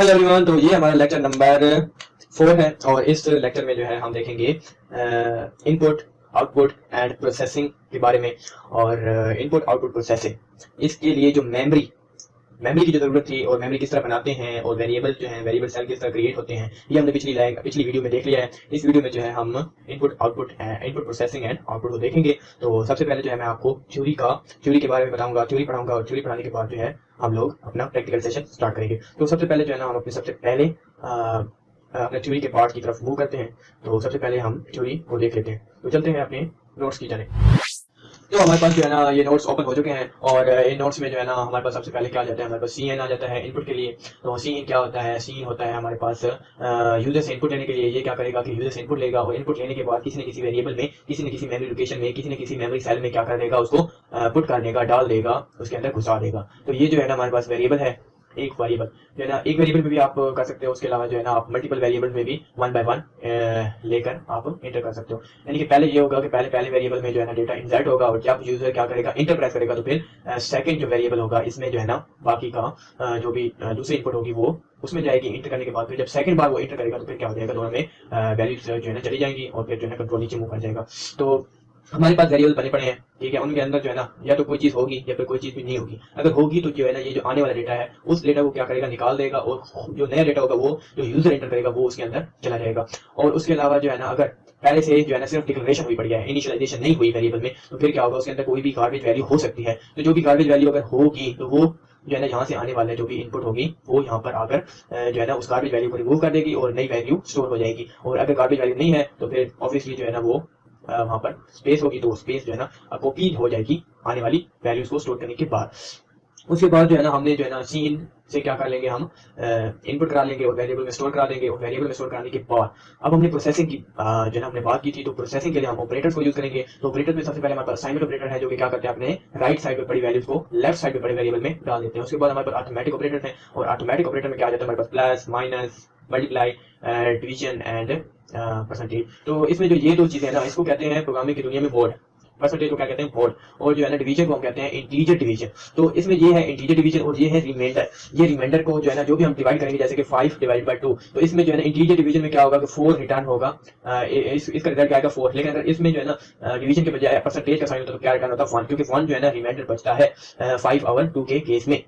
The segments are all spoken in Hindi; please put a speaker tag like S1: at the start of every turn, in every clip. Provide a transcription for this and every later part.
S1: हेलो एवरीवन तो ये हमारा लेक्चर नंबर फोर है और इस लेक्चर में जो है हम देखेंगे इनपुट आउटपुट एंड प्रोसेसिंग के बारे में और इनपुट आउटपुट प्रोसेसिंग इसके लिए जो मेमोरी मेमोरी की जो ज़रूरत थी और मेमोरी किस तरह बनाते हैं और वेरिएबल जो है वेरिएबल सेल किस तरह क्रिएट होते हैं, ये हमने पिछली पिछली वीडियो में देख लिया है। इस वीडियो में जो है हम input output input processing and output को देखेंगे। तो सबसे पहले जो है मैं आपको थ्योरी का थ्योरी के बारे में बताऊँगा थ्योरी पढ़ाऊँगा और थ्योरी पढ़ाने के बाद जो है हम लोग अपना प्रैक्टिकल सेशन स्टार्ट करेंगे। तो सबसे पहले जो है ना हम अपने सबसे पहले अपने थ्योरी के पार्ट की तरफ़ मूव करते हैं। तो सबसे पहले हम थ्योरी को देख लेते हैं। तो चलते हैं अपने नोट्स की जाने तो हमारे पास जो है ना ये नोट्स ओपन हो चुके हैं और इन नोट्स में जो है ना हमारे पास सबसे पहले क्या आ जाता है? हमारे पास सी एन आ जाता है इनपुट के लिए। तो सी एन क्या होता है? सी होता है हमारे पास यूज़र से इनपुट लेने के लिए। ये क्या करेगा कि यूज़र से इनपुट लेगा और इनपुट लेने के बाद किसी न किसी वेरिएबल में, किसी न किसी मेमोरी लोकेशन में, किसी न किसी मेमोरी सेल में क्या कर देगा? उसको पुट कर देगा, डाल देगा, उसके अंदर घुसा देगा। तो ये जो है ना हमारे पास वेरिएबल है। एक वेरिएबल जो है ना, एक वेरिएबल में भी आप, कर सकते हो, उसके अलावा जो है ना, आप मल्टीपल वेरिएबल में भी वन बाय वन लेकर आप इंटर कर सकते हो। यानी कि पहले ये होगा कि पहले पहले वेरिएबल में जो है ना डेटा इंसर्ट होगा और जब यूज़र क्या करेगा इंटर प्रेस करेगा तो फिर सेकंड जो वेरिएबल होगा, इसमें जो है ना, बाकी का जो भी दूसरी इनपुट होगी वो उसमें जाएगी इंटर करने के बाद। फिर जब सेकंड बार वो इंटर करेगा तो फिर क्या हो जाएगा, दोनों में वैल्यू जो है ना चली जाएँगी और फिर जो है कंट्रोल नीचे मूव कर जाएगा। तो हमारे पास वेरिएबल बने पड़े हैं, ठीक है, उनके अंदर जो है ना, या तो कोई चीज़ होगी या फिर कोई चीज़ भी नहीं होगी। अगर होगी तो जो है ना, ये जो आने वाला डेटा है, उस डेटा को क्या करेगा, निकाल देगा और जो नया डेटा होगा, वो जो यूज़र एंटर करेगा, वो उसके अंदर चला जाएगा। और उसके अलावा जो है ना, अगर पहले से जो है ना, सिर्फ़ डिक्लेरेशन हुई पड़ी है इनिशियलाइजेशन नहीं हुई वेरिएबल में तो फिर क्या होगा, उसके अंदर कोई भी गार्बेज वैल्यू हो सकती है। तो जो भी गार्बेज वैल्यू अगर होगी तो वो जो है ना, यहाँ से आने वाले जो भी इनपुट होगी, वो यहाँ पर आकर जो है ना, उस गार्बेज वैल्यू को रिमूव कर देगी और नई वैल्यू स्टोर हो जाएगी। और अगर गार्बेज वैल्यू नहीं है तो फिर ऑब्वियसली जो है ना, वो वहाँ पर स्पेस होगी तो स्पेस जो है ना कॉपी हो जाएगी आने वाली वैल्यूज़ को स्टोर करने के बाद। उसके बाद जो है ना, हमने जो है ना सीन से क्या कर लेंगे हम? इनपुट करा लेंगे और वेरिएबल में स्टोर करा देंगे और वेरिएबल में स्टोर कराने के बाद अब हमने प्रोसेसिंग की जो है हमने बात की थी तो प्रोसेसिंग के लिए हम ऑपरेटर्स को यूज़ करेंगे। तो ऑपरेटर में सबसे पहले हमारे पास असाइनमेंट ऑपरेटर है, जो कि क्या करते हैं अपने राइट साइड पर पड़ी वैल्यूज़ को लेफ़्ट साइड पर पड़ी वेरिएबल में डाल देते हैं। उसके बाद हमारे पास ऑटोमेटिक ऑपरेटर है और ऑटोमेटिक ऑपरेटर में क्या जाता है? हमारे पास plus minus multiply division and percentage तो इसमें जो ये दो चीज़ें हैं ना इसको कहते हैं प्रोग्रामिंग की दुनिया में बोर्ड परसेंटेज को क्या कहते हैं? बोर्ड और जो है ना डिवीज़न को हम कहते हैं इंटीजर डिवीज़न तो इसमें ये है इंटीजर डिवीज़न और ये है रिमाइंडर ये रिमाइंडर को जो है ना जो भी हम डिवाइड करेंगे जैसे कि फाइव डिवाइड बाई टू तो इसमें जो है ना इंटीजर डिवीज़न में क्या होगा? कि फोर रिटर्न होगा. इस, इसका रिज़ल्ट क्या आएगा? फोर लेकिन अगर इसमें जो है ना डिवीज़न के बजाय परसेंटेज का साइन होता है तो क्या रिटर्न होता? है वन क्योंकि वन जो है ना रिमाइंडर बचता है फाइव आवर टू के केस में.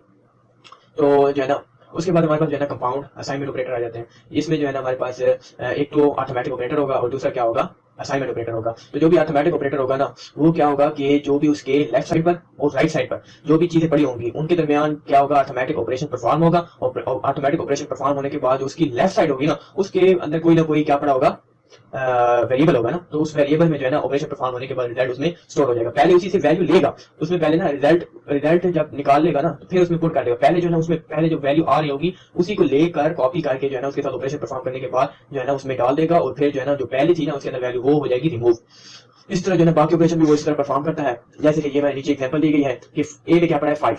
S1: तो जो है ना उसके बाद हमारे पास जो है ना कंपाउंड असाइनमेंट ऑपरेटर आ जाते हैं। इसमें जो है ना हमारे पास एक तो ऑटोमेटिक ऑपरेटर होगा और दूसरा क्या होगा? असाइनमेंट ऑपरेटर होगा। तो जो भी ऑटोमेटिक ऑपरेटर होगा ना, वो क्या होगा कि जो भी उसके लेफ़्ट साइड पर और राइट साइड पर जो भी चीज़ें पड़ी होंगी, उनके दरमियान क्या होगा? ऑटोमेटिक ऑपरेशन परफॉर्म होगा और ऑटोमेटिक ऑपरेशन परफॉर्म होने के बाद उसकी लेफ़्ट साइड होगी ना, उसके अंदर कोई ना कोई क्या पड़ा होगा? वेरिएबल होगा ना तो उस वेरिएबल में जो है ना ऑपरेशन परफॉर्म होने के बाद रिज़ल्ट उसमें स्टोर हो जाएगा। पहले उसी से वैल्यू लेगा, उसमें पहले ना रिज़ल्ट रिज़ल्ट जब निकाल लेगा ना तो फिर उसमें पुट कर देगा। पहले जो है ना उसमें, पहले जो वैल्यू आ रही होगी, उसी को लेकर कॉपी करके जो है ना उसके साथ ऑपरेशन परफॉर्म करने के बाद जो है ना उसमें डाल देगा और फिर जो है ना जो पहले थी ना, उसके अंदर वैल्यू वो हो जाएगी रिमूव इस तरह जो है बाकी ऑपरेशन भी वो इस तरह परफॉर्म करता है। जैसे कि ये मैंने नीचे एग्ज़ाम्पल दी गई है कि ए में क्या पड़ा है? फाइव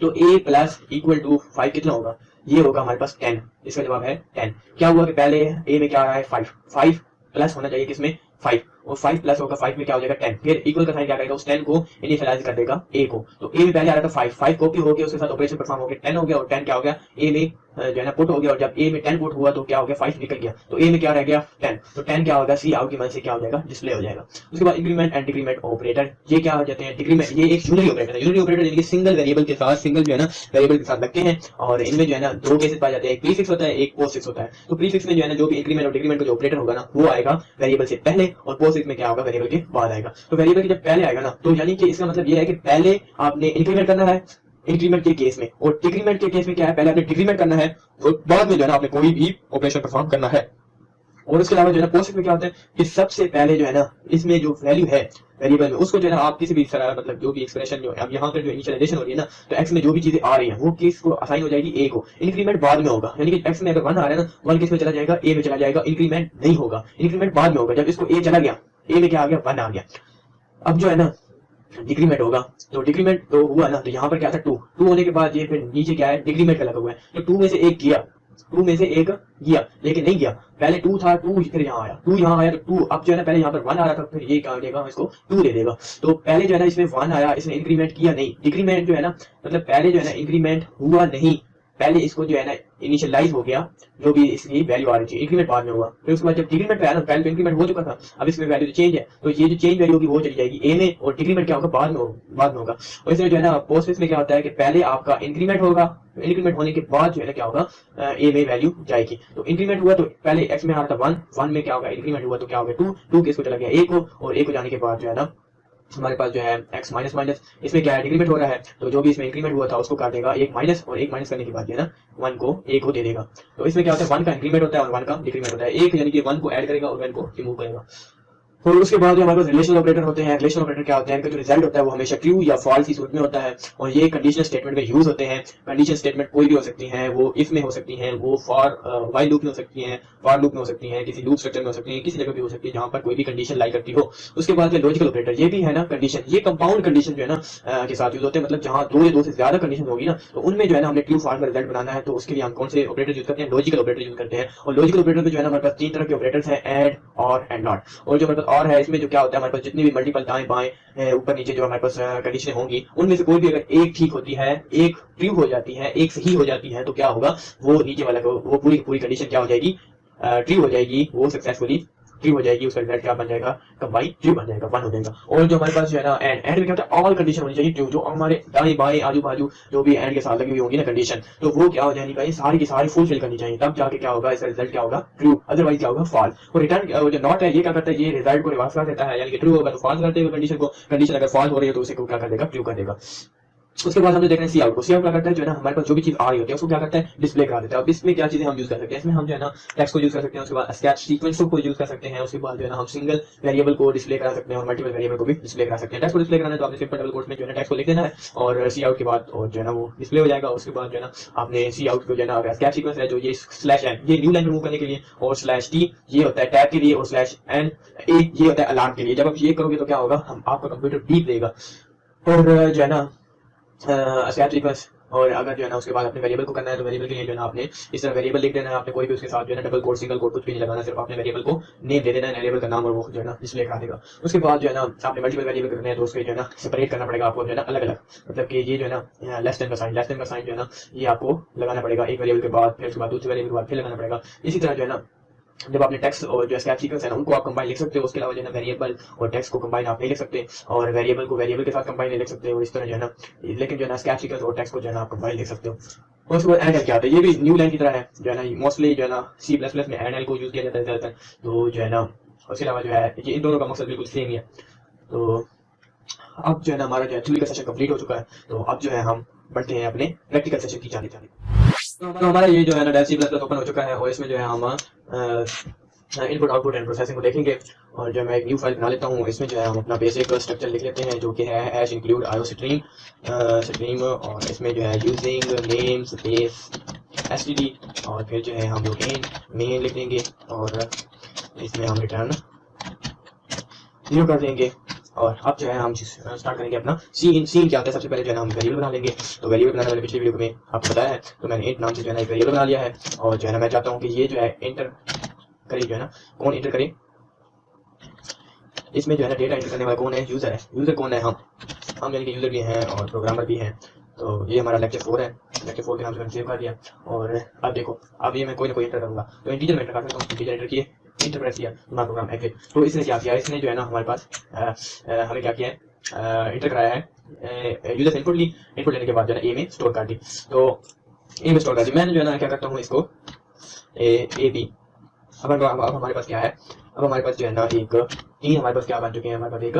S1: तो A plus equal to five कितना होगा? ये होगा हमारे पास टेन इसका जवाब है टेन क्या हुआ कि पहले ए में क्या आया है? फाइव फाइव प्लस होना चाहिए किसमें? फाइव और फाइव प्लस होगा फाइव में क्या हो जाएगा? टेन फिर इक्वल का साइन क्या करेगा? उस टेन को इनिशियलाइज कर देगा ए को। तो ए में पहले आ रहा था फाइव फाइव कॉपी हो गया, उसके साथ ऑपरेशन परफॉर्म हो गया। टेन हो गया और टेन क्या हो गया? ए में जो है ना पुट हो गया और जब ए में टेन पुट हुआ तो क्या हो गया? फाइव निकल गया। तो ए में क्या रह गया? टेन तो टेन क्या होगा? सी आउट की मन से क्या हो जाएगा? डिस्प्ले हो जाएगा। उसके बाद इंक्रीमेंट एंड डिक्रीमेंट ऑपरेटर ये क्या हो जाते हैं? डिक्रीमेंट ये एक यूनिटी ऑपरेटर है। यूनिटी ऑपरेटर यानी कि सिंगल वेरिएबल के साथ सिंगल जो है ना वेरिएबल के साथ लगते हैं और इनमें जो है ना, दो केसेस पाए जाते हैं। एक प्रीफिक्स होता है, एक पोस्ट होता है। तो प्रीफिक्स में जो है ना, जो भी इंक्रीमेंट और डिक्रीमेंट का जो ऑपरेटर होगा ना, वो आएगा वेरिएबल से पहले और पोस्ट में क्या होगा? वेरिएबल के बाद आएगा। तो वेरिएबल के जब पहले आएगा ना तो यानी कि इसका मतलब ये है कि पहले आपने इंक्रीमेंट करना है इंक्रीमेंट के केस में। और डिक्रीमेंट के केस में क्या है? पहले आपने डिक्रीमेंट करना है, और बाद में जो है ना आपने कोई भी ऑपरेशन परफॉर्म करना है। और उसके अलावा जो है पोस्ट में क्या होता है कि सबसे पहले जो है ना इसमें जो वैल्यू है वेरिएबल में उसको जो है ना आप किसी भी मतलब जो भी एक्सप्रेशन जो अब यहाँ पर जो इनिशियलाइजेशन हो रही है ना तो एक्स में जो भी चीज़ें आ रही है, वो किस को असाइन हो जाएगी ए को। इंक्रीमेंट बाद में होगा। यानी कि एक्स में अगर वन आ रहा है ना वन किसमें चला जाएगा ए में चला जाएगा इंक्रीमेंट नहीं होगा। इंक्रीमेंट बाद में होगा। जब इसको ए चला गया ए में क्या आ गया? वन आ गया। अब जो है ना डिक्रीमेंट होगा। तो डिक्रीमेंट तो हुआ ना तो यहाँ पर क्या था? टू टू होने के बाद ये फिर नीचे क्या है? डिक्रीमेंट का लगा हुआ है। तो टू में से एक किया। टू में से एक गया लेकिन नहीं गया पहले टू था टू फिर यहाँ आया। टू यहाँ आया तो टू अब जो है ना, पहले यहाँ पर वन आ रहा था, फिर ये क्या देगा? इसको टू दे देगा। तो पहले जो है ना, इसमें वन आया, इसने इंक्रीमेंट किया नहीं। डिक्रीमेंट जो है ना मतलब पहले जो है ना इंक्रीमेंट हुआ नहीं। पहले इसको जो है ना इनिशियलाइज हो गया, जो भी इसकी वैल्यू आ रही थी इंक्रीमेंट बाद में हुआ। फिर उसके बाद जब डिक्रीमेंट पे आया पहले तो इंक्रीमेंट हो चुका था, अब इसमें वैल्यू चेंज है। तो ये जो चेंज वैल्यू होगी वो चली जाएगी। ए में और डिक्रीमेंट क्या होगा? बाद में होगा बाद में होगा। और इसमें जो है ना पोस्ट में क्या होता है कि पहले आपका इंक्रीमेंट होगा इंक्रीमेंट होने के बाद जो है ना क्या होगा ए में वैल्यू जाएगी। तो इंक्रीमेंट हुआ तो पहले एक्स में आ रहा था वन वन में क्या होगा? इंक्रीमेंट हुआ तो क्या होगा? टू टू के इसको चला गया ए को, और ए को जाने के बाद जो है ना हमारे पास जो है x माइनस माइनस, इसमें क्या है, डिक्रीमेंट हो रहा है। तो जो भी इसमें इंक्रीमेंट हुआ था, उसको काट देगा एक माइनस और एक माइनस करने के बाद, है ना? वन को ए को दे देगा। तो इसमें क्या होता है, वन का इंक्रीमेंट होता है और वन का डिक्रीमेंट होता है। एक यानी कि वन को ऐड करेगा और वन को रिमूव करेगा। और उसके बाद जो हमारे पास रिलेशन ऑपरेटर होते हैं रिलेशन ऑपरेटर क्या होते हैं? इनका जो रिज़ल्ट होता है वो हमेशा ट्रू या फॉल्स की सूरत में होता है। और ये कंडीशनल स्टेटमेंट में यूज़ होते हैं। कंडीशन स्टेटमेंट कोई भी हो सकती है, वो इफ़ में हो सकती है, वो फॉर वाइल लूप में हो सकती है फॉर लूप में हो सकती है, किसी लूप स्ट्रक्चर में हो सकती है, किसी जगह भी हो सकती है जहाँ पर कोई भी कंडीशन लाई करती हो। उसके बाद लॉजिकल ऑपरेटर ये भी है ना कंडीशन ये कंपाउंड कंडीशन जो है ना के साथ यूज़ होते हैं। मतलब जहाँ दो या दो से ज़्यादा कंडीशन होगी ना तो उनमें जो है ना हमने ट्रू फॉल्स का रिज़ल्ट बनाना है तो उसके लिए हम कौन से ऑपरेटर यूज़ करते हैं? लॉजिकल ऑपरेटर यूज़ करते हैं। और लॉजिकल ऑपरेटर में जो है ना हमारे पास तीन तरह के ऑपरेटर्स हैं एड और एंड नॉट और जो हमारे पास और है, इसमें जो क्या होता है, हमारे पास जितनी भी मल्टीपल दाएँ बाएँ ऊपर नीचे जो हमारे पास कंडीशन होंगी, उनमें से कोई भी अगर एक ठीक होती है, एक ट्रू हो जाती है, एक सही हो जाती है तो क्या होगा, वो नीचे वाला वो पूरी पूरी कंडीशन क्या हो जाएगी ट्रू हो जाएगी, वो सक्सेसफुली ट्री हो जाएगी, उसका रिज़ल्ट क्या बन जाएगा? कंबाइन ट्री बन जाएगा वन हो जाएगा। और जो हमारे पास जो है ना एंड एंड में क्या होता है ऑल कंडीशन होनी चाहिए ट्रू जो हमारे दाएँ बाएँ आजू बाजू जो भी एंड के साथ लगी हुई होंगी ना कंडीशन तो वो क्या हो जाएगी भाई सारी की सारी फुलफिल करनी चाहिए। तब जाके क्या होगा? इसका रिज़ल्ट क्या होगा? ट्रू अदरवाइज़ क्या होगा? फॉल्स और रिटर्न जो नॉट है, ये क्या करता है? ये रिज़ल्ट को रिवर्स कर देता है। यानी कि ट्रू होगा तो फॉल्स कर देगा कंडीशन को। कंडीशन अगर फॉल्स हो रही है तो उसे क्या कर देगा? ट्रू कर देगा। उसके बाद हम जो देख रहे हैं सी आउट को सी आउट क्या करता है? जो है ना, हमारे पास जो भी चीज़ आ रही होती है, उसको क्या करता है? डिस्प्ले करा देता है। अब इसमें क्या चीज़ें हम यूज़ कर सकते हैं? इसमें हम जो है ना टेक्स्ट को यूज़ कर सकते हैं, उसके बाद स्केच सीक्वेंस को यूज़ कर सकते हैं, उसके बाद जो है ना, हम सिंगल वेरिएबल को डिस्प्ले करा सकते हैं, और मल्टीपल वेरिएबल को भी डिस्प्ले करा सकते हैं। टेक्स्ट को डिस्प्ले कराना तो आपने सिंपल डबल कोट में जो है टेक्स्ट को लिख देना है, और सी आउट के बाद, और जो है ना, वो डिस्प्ले हो जाएगा, उसके बाद जो है ना, आपने सी आउट को जो है ना स्केच सीक्वेंस है जो ये स्लैश एन ये न्यू लाइन रिमूव करने के लिए, और स्लैश टी ये होता है टैब के लिए, और स्लैश एन ए ये होता है अलार्म के लिए। जब आप ये करोगे तो क्या होगा? हम, आपका कंप्यूटर बीप देगा और, जो है ना सीक्वेंस और अगर जो है ना उसके बाद अपने वेरिएबल को करना है तो वेरिएबल के लिए जो है ना आपने इस तरह वेरिएबल लिख देना है आपने कोई भी उसके साथ जो है ना डबल कोड सिंगल कोड कुछ भी नहीं लगाना सिर्फ़ आपने वेरिएबल को नेम दे देना है वेरिएबल का नाम और वो जो है ना डिस्प्ले करा देगा उसके बाद जो है ना आपने मल्टीपल वेरिएबल करने हैं तो उसके जो है ना सेपरेट करना पड़ेगा आपको जो है ना अलग अलग मतलब कि ये जो है ना लेस देन का साइन लेस देन का साइन जो है ना ये आपको लगाना पड़ेगा एक वेरिएबल के बाद फिर उसके बाद दूसरे वेरिएबल के बाद फिर लगाना पड़ेगा इसी तरह जो है ना जब आपने टेक्स्ट और जो स्कैप सीक्वेंस है ना उनको आप कंबाइन लिख सकते हो उसके अलावा जो है वेरिएबल और टेक्स्ट को कंबाइन आप नहीं लिख सकते और वेरिएबल को वेरिएबल के साथ कंबाइन नहीं लिख सकते और इस तरह जो है ना लेकिन जो है ना स्कैप सीक्वेंस और टेक्स्ट को जो है ना आप कंबाइन लिख सकते हो और उसके बाद एंड क्या होता है ये भी न्यू लाइन की तरह है जो है ना मोस्टली जो है ना सी प्लस प्लस में एंड एल को यूज़ किया जाता है ज़्यादातर तो जो है ना उसके अलावा जो है ये इन दोनों का मकसद बिल्कुल सेम ही है तो अब जो है ना हमारा जो है थ्योरी का सेशन कंप्लीट हो चुका है तो अब जो है हम बढ़ते हैं अपने प्रैक्टिकल सेशन की जाने जाने तो हमारा ये जो है ना डेल सी प्लस प्लस ओपन हो चुका है और इसमें जो है हम इनपुट आउटपुट एंड प्रोसेसिंग को देखेंगे और जो मैं एक न्यू फ़ाइल बना लेता हूँ, इसमें जो है हम अपना बेसिक स्ट्रक्चर लिख लेते हैं जो कि है H include iostream stream और इसमें जो है यूजिंग नेम स्पेस एस और फिर जो है हम लोग मेन मेन लिख देंगे और इसमें हम रिटर्न ज़ीरो कर देंगे। और अब जो है हम स्टार्ट करेंगे अपना सीन सीन क्या होता है? सबसे पहले जो है हम वेरिएबल बना लेंगे। तो वेरिएबल बनाने वाले पिछले वीडियो में आपको बताया है तो मैंने इंट नाम से जो है ना वेरिएबल बना लिया है। और जो है ना मैं चाहता हूँ कि ये जो है इंटर करे, जो है ना, कौन इंटर करे? इसमें जो है ना डेटा इंटर करने वाला कौन है? यूज़र है। यूज़र कौन है हम? हम यानी कि यूज़र भी हैं और प्रोग्रामर भी हैं। तो ये हमारा लेक्चर फोर है। लेक्चर फोर के नाम से सेव कर दिया। और अब देखो, अब ये मैं कोई ना कोई इंटर करूँगा। तो इंटीजर में इंटर कर सकता हूँ। इंटीजर इंटर किए। इंटर प्रेस किया हमारा प्रोग्राम एग्जिट तो इसने क्या किया? इसने जो है ना हमारे पास हमें क्या किया है? इंटर कराया है। यूज़र से इनपुट ली। इनपुट लेने के बाद जो है ए में स्टोर कर दी तो ए में स्टोर कर दी मैंने जो है ना, क्या करता हूँ इसको? ए बी अब अब हमारे पास क्या है? अब हमारे पास जो है ना एक तीन हमारे पास क्या बन चुके हैं? हमारे पास एक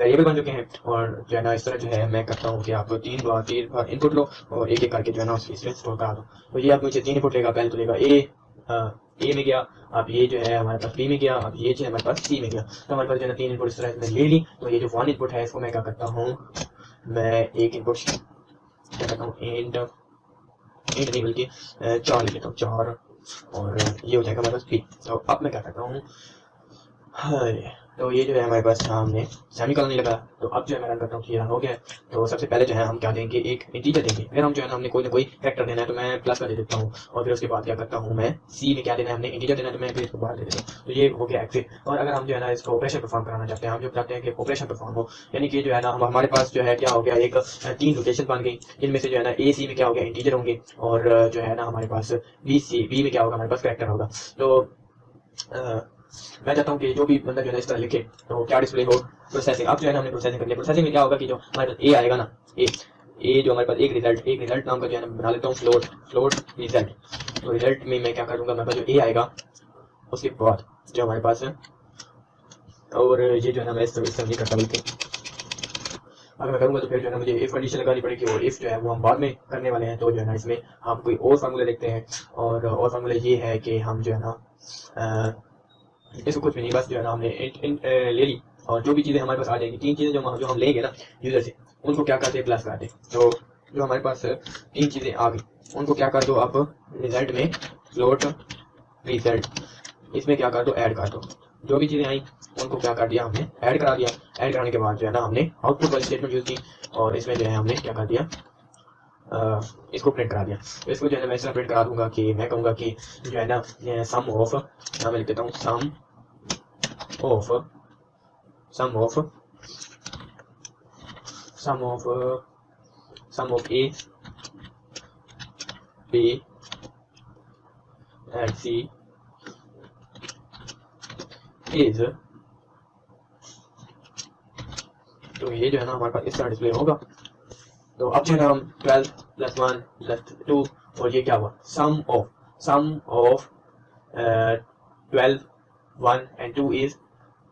S1: वेरिएबल बन चुके हैं। और जो है ना, इस तरह जो है, मैं करता हूँ कि आप तीन बार तीन बार इनपुट लो और एक एक करके जो है ना इसमें स्टोर करा दो तो ये आप मुझे तीन इनपुट लेगा, पहले तो लेगा ए ए में गया, अब ये जो है हमारे पास बी में गया, अब ये जो है हमारे पास सी में गया। तो हमारे पास जो है तीन इनपुट इस तरह से ले ली तो ये जो वन इनपुट है, इसको मैं क्या करता हूँ, मैं एक इनपुट क्या करता हूँ एंड एंड नहीं बल्कि चार ले लेता हूँ, चार, और ये हो जाएगा हमारे पास बी तो अब मैं क्या करता हूँ हाँ तो ये जो है हमारे पास हमने सेमी कॉलन नहीं लगा। तो अब जो है मैं रन करता हूँ ये रन हो गया। तो सबसे पहले जो है हम क्या देंगे? एक इंटीजर देंगे। फिर हम जो है ना हमने कोई ना कोई फैक्टर देना है तो मैं प्लस का दे देता हूँ। और फिर उसके बाद क्या करता हूँ मैं? सी में क्या देना है हमने? इंटीजर देना है तो मैं फिर इसको बाहर दे देता हूँ। तो ये हो गया एक्सिट और अगर हम जो है ना इसको ऑपरेशन परफॉर्म कराना चाहते हैं, हम जो चाहते हैं कि ऑपरेशन परफॉर्म हो, यानी कि जो है ना हम हमारे पास जो है क्या हो गया? एक तीन लोकेशन बन गई। जिनमें से जो है ना ए सी में क्या हो गया? इंटीजर होंगे। और जो है ना हमारे पास बी सी बी में क्या होगा? हमारे पास करेक्टर होगा। तो मैं चाहता हूँ कि जो भी बंदा जो है इस तरह लिखे तो क्या डिस्प्ले हो प्रोसेसिंग अब जो है ना हमने प्रोसेसिंग कर लिया। प्रोसेसिंग में क्या होगा कि जो हमारे पास ए आएगा ना ए ए जो हमारे पास एक रिज़ल्ट एक रिज़ल्ट नाम का जो है ना बना लेता हूँ फ्लोट फ्लोट रिज़ल्ट तो रिज़ल्ट में मैं क्या करूँगा, मेरे पास जो ए आएगा, उसके बाद जो हमारे पास है, और ये जो है ना मैं इस तरह नहीं करता बल्कि। अगर मैं करूँगा तो फिर जो है ना मुझे इफ़ कंडीशन लगानी पड़ेगी, और इफ़ जो है वो हम बाद में करने वाले हैं तो जो है ना इसमें हम कोई और फार्मूला देखते हैं। और और फार्मूला ये है कि हम जो है ना इसको कुछ भी नहीं बस जो है ना हमने इन, इन, ले ली और जो भी चीज़ें हमारे पास आ जाएँगी तीन चीज़ें जो जो हम लेंगे ना यूज़र से उनको क्या करते हैं? प्लस करते तो जो हमारे पास तीन चीज़ें आ गई उनको क्या कर दो आप? रिज़ल्ट में फ्लोट रिज़ल्ट इसमें क्या कर दो? ऐड कर दो। जो भी चीज़ें आई उनको क्या कर दिया हमने? ऐड करा दिया। ऐड कराने के बाद जो है ना हमने आउटपुट वाली स्टेटमेंट यूज़ की और इसमें जो है हमने क्या कर दिया? इसको प्रिंट करा दिया। तो इसको जो है ना मैं इस तरह प्रिंट करा दूँगा कि मैं कहूँगा कि जो है ना सम ऑफ़ मैं लिख देता हूँ sum of of sum of uh, sum of a b and c is तो ये जो है ना हमारे पास इस तरह डिस्प्ले होगा। तो अब जो हम twelve plus one plus two और ये क्या हुआ? Sum of sum of twelve one and two is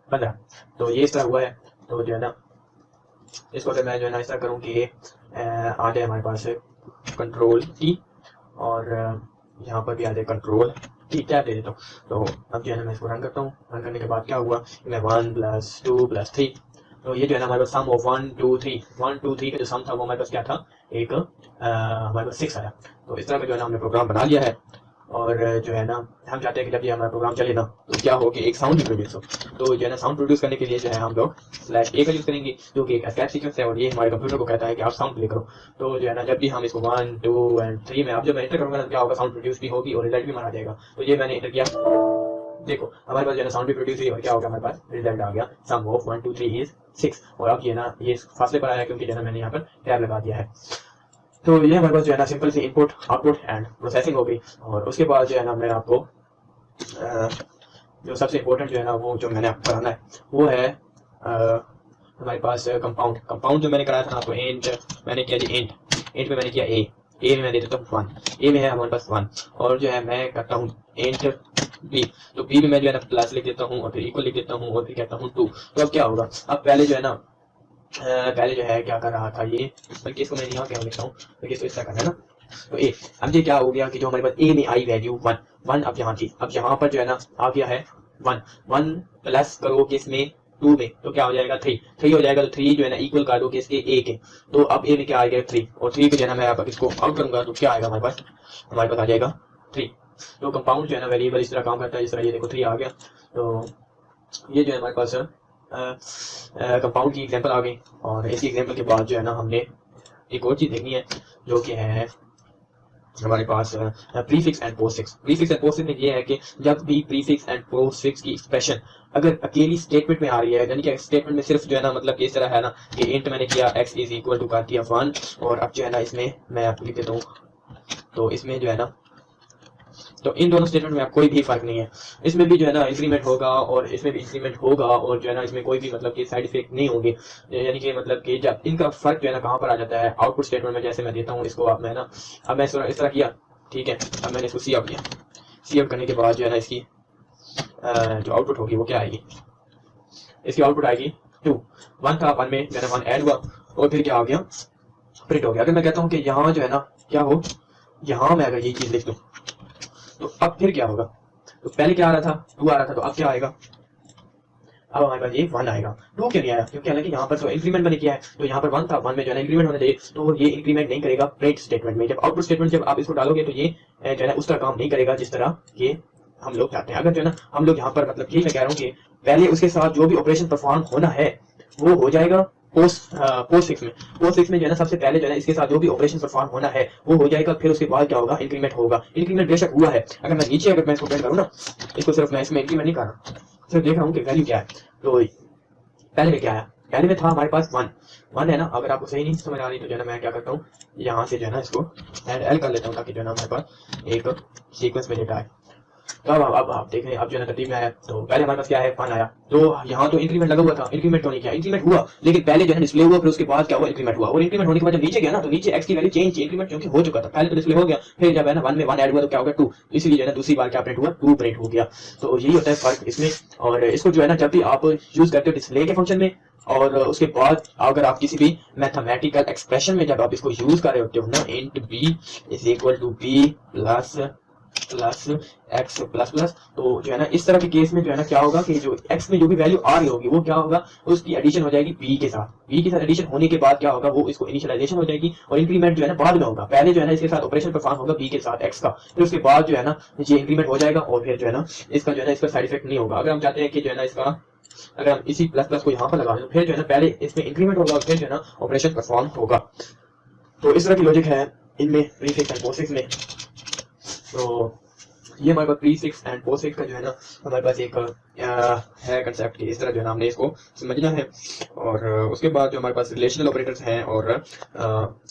S1: पंद्रह। तो ये इस तरह हुआ है। तो जो है ना, इसको अगर मैं जो है ना इस तरह करूँ कि आ जाए हमारे पास कंट्रोल टी और यहाँ पर भी आ जाए कंट्रोल टी क्या दे देता हूँ? तो अब जो है ना मैं इसको रन करता हूँ। रन करने के बाद क्या हुआ? मैं one plus two plus three तो ये जो है ना, हमारे पास sum of one two three one two three का जो सम था, वो हमारे पास क्या था? एक हमारे पास सिक्स आया। तो इस तरह का जो है ना, हमने प्रोग्राम बना लिया है। और, जो है ना, हम चाहते हैं कि जब ये हमारा प्रोग्राम चले ना तो क्या हो कि एक साउंड भी प्रोड्यूस हो। तो जो है ना साउंड प्रोड्यूस करने के लिए जो है हम लोग स्लैश ए का यूज़ करेंगे, जो कि एक स्कैप सीक्वेंस है, और ये हमारे कंप्यूटर को कहता है कि आप साउंड प्ले करो। तो जो है ना, जब भी हम इसको वन टू एंड थ्री में अब जब एंटर करूँगा तो क्या होगा? साउंड प्रोड्यूस भी होगी और रिज़ल्ट भी मारा जाएगा। तो ये मैंने एंटर किया। देखो, हमारे पास जो है साउंड भी प्रोड्यूस हुई क्या होगा हमारे पास? रिज़ल्ट आ गया। Sum of one two three is six और अब ये ना, ये फासले पर आया क्योंकि जो है मैंने यहाँ पर टैब लगा दिया है। तो ये हमारे पास जो है ना simple C input output and processing हो गई। और उसके बाद जो है ना मैं आपको जो सबसे इम्पोर्टेंट जो है ना वो जो मैंने आपको कराना है, वो है हमारे पास कंपाउंड कंपाउंड जो मैंने कराया था आपको एंट मैंने किया जी एंट एंट में मैंने किया ए ए में मैं देता हूँ वन ए में है हमारे पास वन और जो है मैं करता हूँ एंट बी तो बी में मैं जो है ना प्लस लिख देता हूँ और फिर इक्वल लिख देता हूँ और फिर कहता हूँ टू तो अब क्या होगा? अब पहले जो है ना पहले जो है क्या कर रहा था ये? बल्कि इसको मैं यहाँ क्या लिखता हूँ? बल्कि इसको इस तरह करना है ना? तो ए अब ये क्या हो गया कि जो हमारे पास ए में आई वैल्यू वन वन अब यहाँ थी. अब यहाँ पर जो है ना, आ गया है वन वन प्लस करो किसमें टू में. तो क्या हो जाएगा? थ्री थ्री हो जाएगा तो थ्री जो है ना इक्वल कर दो किसके? ए के. तो अब ए में क्या आएगा थ्री और थ्री पे जो है ना, मैं आप इसको आउट करूँगा तो क्या आएगा हमारे पास? हमारे पास आ जाएगा थ्री तो कंपाउंड जो है ना वेरिएबल इस तरह काम करता है, इस तरह ये देखो थ्री आ गया। तो ये जो है हमारे पास कंपाउंड की एग्जांपल आ गई। और इसी एग्जांपल के बाद जो है ना, हमने एक और चीज़ देखनी है, जो कि है हमारे पास prefix and postfix prefix and postfix में ये है कि जब भी प्रीफिक्स एंड पोस्टफिक्स की एक्सप्रेशन अगर अकेली स्टेटमेंट में आ रही है, यानी कि स्टेटमेंट में सिर्फ़ जो है ना मतलब इस तरह है ना, कि इंट मैंने किया एक्स इज़ इक्वल टू कर दिया वन और अब जो है ना, इसमें मैं आपको लिख देता हूँ। तो इसमें जो है ना तो इन दोनों स्टेटमेंट में कोई भी फ़र्क नहीं है। इसमें भी जो है ना इंक्रीमेंट होगा और इसमें भी इंक्रीमेंट होगा और जो है ना इसमें कोई भी मतलब कि साइड इफ़ेक्ट नहीं होंगे। यानी कि मतलब कि जब इनका फ़र्क जो है ना कहाँ पर आ जाता है आउटपुट स्टेटमेंट में, जैसे मैं देता हूँ इसको आप मैं ना, अब मैं इस तरह किया, ठीक है? अब मैंने इसको सी आउट किया। सी आउट करने के बाद जो है ना इसकी जो आउटपुट होगी वो क्या आएगी? इसकी आउटपुट आएगी टू वन था वन में मैंने वन ऐड हुआ और फिर क्या आ गया? प्रिंट हो गया। अगर मैं कहता हूँ कि यहाँ जो है ना, क्या हो? यहाँ मैं अगर ये चीज़ लिख दूँ। तो अब फिर क्या होगा? तो पहले क्या आ रहा था? टू आ रहा था तो अब क्या आएगा? अब हमारे पास ये वन आएगा। टू क्यों नहीं आया? क्योंकि हालाँकि यहाँ पर तो इंक्रीमेंट मैंने किया है। तो यहाँ पर वन था वन में जो है इंक्रीमेंट होने चाहिए। तो ये इंक्रीमेंट नहीं करेगा प्रिंट स्टेटमेंट में। जब आउटपुट स्टेटमेंट जब आप इसको डालोगे तो ये जो है उस तरह काम नहीं करेगा जिस तरह ये हम लोग चाहते हैं। अगर जो है ना, हम लोग यहाँ पर मतलब यही मैं कह रहा हूँ कि पहले उसके साथ जो भी ऑपरेशन परफॉर्म होना है, वो हो जाएगा। पोस्ट सिक्स में। पोस्ट सिक्स में जो है सबसे पहले जो है इसके साथ जो भी ऑपरेशन परफॉर्म होना है, वो हो जाएगा, फिर उसके बाद क्या होगा? इंक्रीमेंट होगा। इंक्रीमेंट बेशक हुआ है। अगर मैं नीचे, अगर मैं इसको करूँ ना, इसको सिर्फ़ मैं इसमें इंक्रीमेंट नहीं कर रहा। सिर्फ़ देख रहा हूँ कि वैल्यू क्या है। तो पहले में क्या आया? पहले में था हमारे पास वन वन है ना, अगर आपको सही नहीं समझ आ रही तो जो है ना, मैं क्या करता हूँ, यहाँ से जो है ना इसको एल कर लेता हूँ, ताकि जो है ना हमारे पास एक सीक्वेंस में डेटा आए। तो अब अब आप देख रहे हैं अब जो है में आया तो पहले हमारे पास क्या है? वन आया। तो यहाँ तो इंक्रीमेंट लगा हुआ था इंक्रीमेंट तो नहीं किया इंक्रीमेंट हुआ, लेकिन पहले जो है डिस्प्ले हुआ, फिर उसके बाद क्या हुआ? इंक्रीमेंट हुआ। और इंक्रीमेंट होने के बाद जब नीचे गया ना तो नीचे एक्स की वैल्यू चेंज इंक्रीमेंट क्योंकि हो चुका था। पहले तो डिस्प्ले हो गया, फिर जब है ना वन में वन एड हुआ तो क्या होगा टू इसलिए जो है दूसरी बार क्या प्रिंट हुआ? टू प्रिंट हो गया। तो यही होता है फ़र्क इसमें। और इसको जो है ना, जब भी आप यूज़ करते हो डिस्प्ले के फ़ंक्शन में, और उसके बाद अगर आप किसी भी मैथमेटिकल एक्सप्रेशन में जब आप इसको यूज़ कर रहे होते हो ना int B is equal to B plus plus X plus plus तो जो है ना इस तरह के केस में जो है ना क्या होगा कि जो एक्स में जो भी वैल्यू आ रही होगी वो क्या होगा उसकी एडिशन हो जाएगी बी के साथ बी के साथ एडिशन होने के बाद क्या होगा वो इसको इनिशियलाइजेशन हो जाएगी और इंक्रीमेंट जो है ना बाद में होगा पहले जो है ना इसके साथ ऑपरेशन परफॉर्म होगा बी के साथ एक्स का फिर उसके बाद जो है ना ये इंक्रीमेंट हो जाएगा और फिर जो है ना इसका जो है ना इसका साइड इफ़ेक्ट नहीं होगा अगर हम चाहते हैं कि जो है ना इसका अगर हम इसी प्लस प्लस को यहाँ पर लगा दें तो फिर जो है ना पहले इसमें इंक्रीमेंट होगा फिर जो है ना ऑपरेशन परफॉर्म होगा तो इस तरह की लॉजिक है इनमें प्रीफिक्स एंड पोस्टफिक्स में तो ये हमारे पास three six and four six का जो है ना, हमारे पास एक है कंसेप्ट की इस तरह जो है हमने इसको समझना है। और उसके बाद जो हमारे पास रिलेशनल ऑपरेटर्स हैं और आ,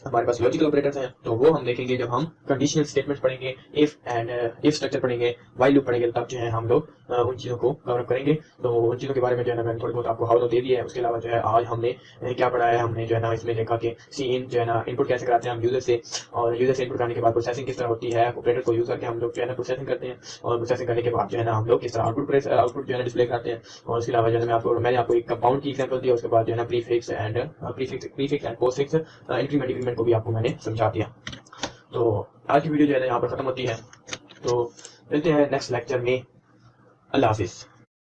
S1: हमारे पास लॉजिकल ऑपरेटर्स हैं तो वो हम देखेंगे जब हम कंडीशनल स्टेटमेंट पढ़ेंगे इफ़ एंड इफ़ स्ट्रक्चर पढ़ेंगे वाई लूप पढ़ेंगे तब जो है हम लोग उन चीज़ों को कवरअप करेंगे। तो उन चीज़ों के बारे में जो है ना मैंने थोड़ी बहुत आपको हाउ दे दिया है उसके अलावा जो है आज हमने क्या पढ़ा है हमने जो है ना इसमें देखा कि सी इन जो है ना इनपुट कैसे कराते हैं हम यूज़र से और यूज़र से इनपुट करने के बाद प्रोसेसिंग किस तरह होती है ऑपरेटर को यूज़ करके हम लोग जो है ना प्रोसेसिंग करते हैं और प्रोसेसिंग करने के बाद जो है ना हम लोग किस तरह आउटपुट आउटपुट जो है डिस्प्ले करते हैं। और उसके अलावा जो है आपको मैंने आपको एक कंपाउंड की एग्ज़ाम्पल दिया, उसके बाद जो है ना prefix and prefix prefix and postfix increment increment को भी आपको मैंने समझा दिया। तो आज की वीडियो जो है यहाँ पर खत्म होती है। तो मिलते हैं नेक्स्ट लेक्चर में। अल्लाह हाफिज़।